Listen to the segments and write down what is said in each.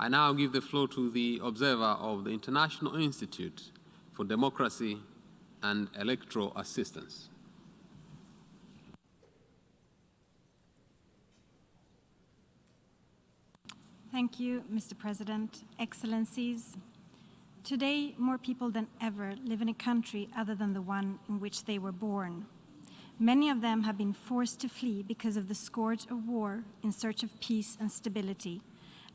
I now give the floor to the observer of the International Institute for Democracy and Electoral Assistance. Thank you, Mr. President, Excellencies. Today, more people than ever live in a country other than the one in which they were born. Many of them have been forced to flee because of the scourge of war in search of peace and stability,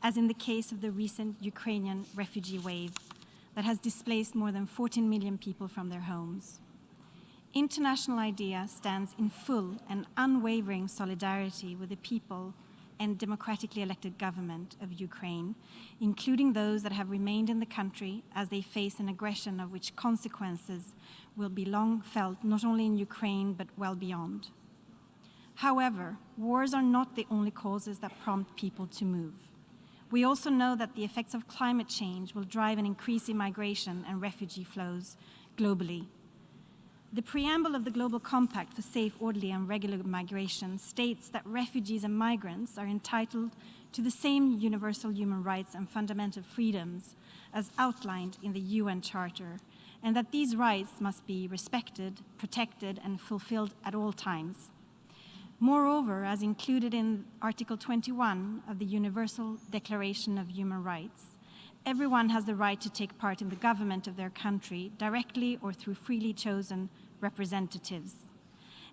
as in the case of the recent Ukrainian refugee wave that has displaced more than 14 million people from their homes. International IDEA stands in full and unwavering solidarity with the people and democratically elected government of Ukraine, including those that have remained in the country as they face an aggression of which consequences will be long felt not only in Ukraine but well beyond. However, wars are not the only causes that prompt people to move. We also know that the effects of climate change will drive an increase in migration and refugee flows globally. The preamble of the Global Compact for Safe, Orderly and Regular Migration states that refugees and migrants are entitled to the same universal human rights and fundamental freedoms as outlined in the UN Charter and that these rights must be respected, protected, and fulfilled at all times. Moreover, as included in Article 21 of the Universal Declaration of Human Rights, everyone has the right to take part in the government of their country directly or through freely chosen representatives,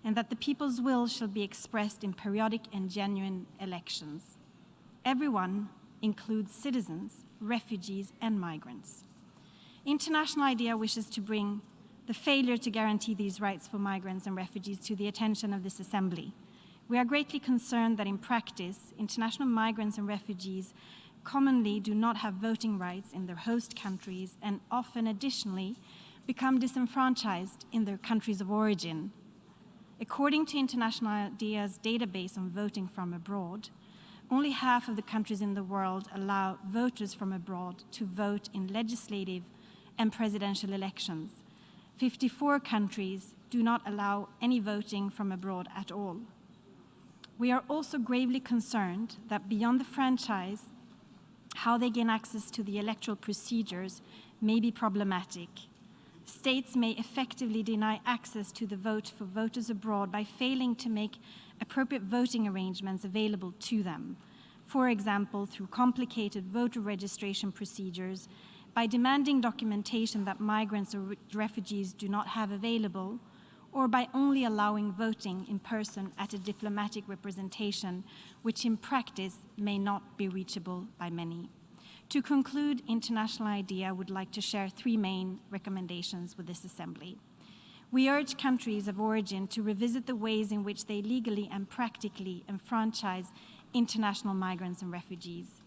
and that the people's will shall be expressed in periodic and genuine elections. Everyone includes citizens, refugees, and migrants. International IDEA wishes to bring the failure to guarantee these rights for migrants and refugees to the attention of this Assembly. We are greatly concerned that in practice, international migrants and refugees commonly do not have voting rights in their host countries and often additionally become disenfranchised in their countries of origin. According to International IDEA's database on voting from abroad, only half of the countries in the world allow voters from abroad to vote in legislative and presidential elections. 54 countries do not allow any voting from abroad at all. We are also gravely concerned that beyond the franchise, how they gain access to the electoral procedures may be problematic. States may effectively deny access to the vote for voters abroad by failing to make appropriate voting arrangements available to them. For example, through complicated voter registration procedures by demanding documentation that migrants or refugees do not have available, or by only allowing voting in person at a diplomatic representation, which in practice may not be reachable by many. To conclude, International IDEA would like to share three main recommendations with this Assembly. We urge countries of origin to revisit the ways in which they legally and practically enfranchise international migrants and refugees.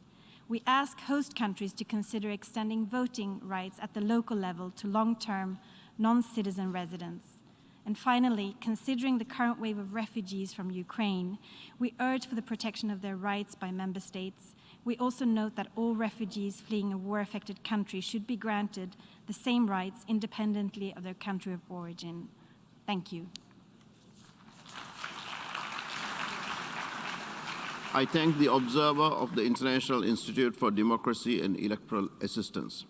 We ask host countries to consider extending voting rights at the local level to long-term non-citizen residents. And finally, considering the current wave of refugees from Ukraine, we urge for the protection of their rights by member states. We also note that all refugees fleeing a war-affected country should be granted the same rights independently of their country of origin. Thank you. I thank the observer of the International Institute for Democracy and Electoral Assistance.